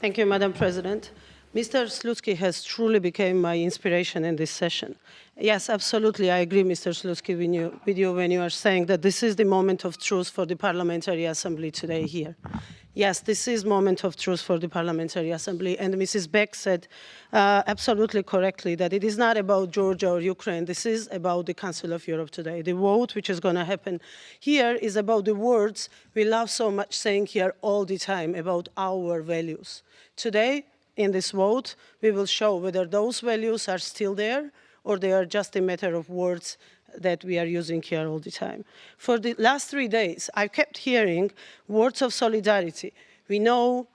Thank you, Madam President. Mr. Slutsky has truly become my inspiration in this session. Yes, absolutely, I agree, Mr. Slutsky, with you, with you when you are saying that this is the moment of truth for the Parliamentary Assembly today here. Yes, this is moment of truth for the Parliamentary Assembly, and Mrs. Beck said uh, absolutely correctly that it is not about Georgia or Ukraine, this is about the Council of Europe today. The vote which is going to happen here is about the words we love so much saying here all the time about our values. Today, in this vote, we will show whether those values are still there or they are just a matter of words that we are using here all the time. For the last three days, I kept hearing words of solidarity. We know,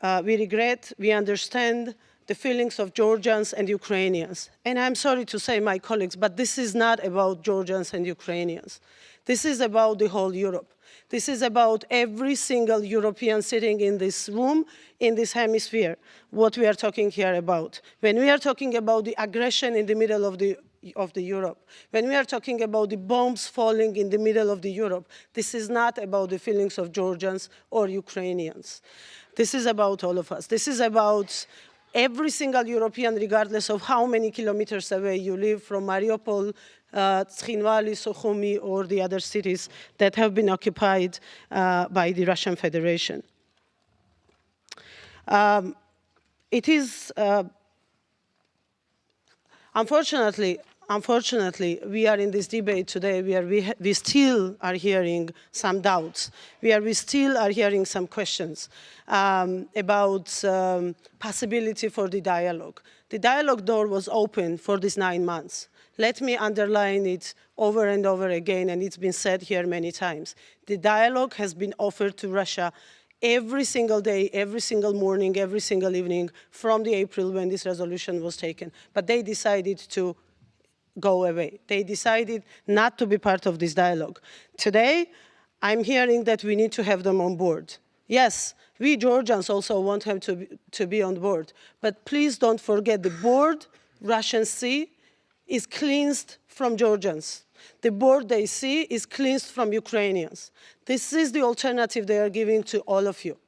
uh, we regret, we understand the feelings of Georgians and Ukrainians. And I'm sorry to say, my colleagues, but this is not about Georgians and Ukrainians. This is about the whole Europe. This is about every single European sitting in this room, in this hemisphere, what we are talking here about. When we are talking about the aggression in the middle of the of the Europe. When we are talking about the bombs falling in the middle of the Europe, this is not about the feelings of Georgians or Ukrainians. This is about all of us. This is about every single European, regardless of how many kilometers away you live from Mariupol, uh, Tskhinvali, Sukhumi, or the other cities that have been occupied uh, by the Russian Federation. Um, it is, uh, unfortunately, unfortunately, we are in this debate today where we, we still are hearing some doubts, where we still are hearing some questions um, about um, possibility for the dialogue. The dialogue door was open for these nine months. Let me underline it over and over again, and it's been said here many times. The dialogue has been offered to Russia every single day, every single morning, every single evening from the April when this resolution was taken. But they decided to go away. They decided not to be part of this dialogue. Today, I'm hearing that we need to have them on board. Yes, we Georgians also want them to be, to be on board, but please don't forget the board, Russian Sea, is cleansed from Georgians. The board they see is cleansed from Ukrainians. This is the alternative they are giving to all of you.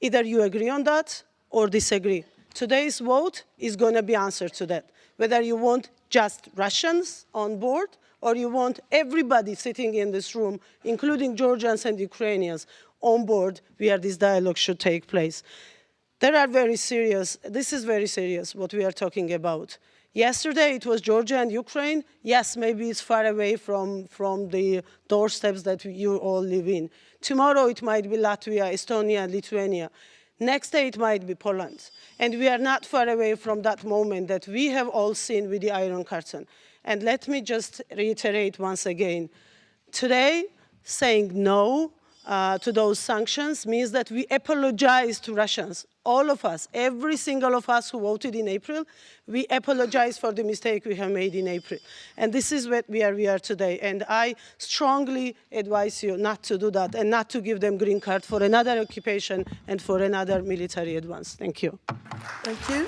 Either you agree on that or disagree. Today's vote is going to be answer to that. Whether you want just Russians on board or you want everybody sitting in this room, including Georgians and Ukrainians, on board where this dialogue should take place. There are very serious, this is very serious what we are talking about. Yesterday it was Georgia and Ukraine. Yes, maybe it's far away from, from the doorsteps that you all live in. Tomorrow it might be Latvia, Estonia, Lithuania. Next day it might be Poland. And we are not far away from that moment that we have all seen with the Iron Curtain. And let me just reiterate once again, today saying no uh, to those sanctions means that we apologize to Russians. All of us, every single of us who voted in April, we apologize for the mistake we have made in April. And this is what we are, we are today. And I strongly advise you not to do that and not to give them green card for another occupation and for another military advance. Thank you. Thank you.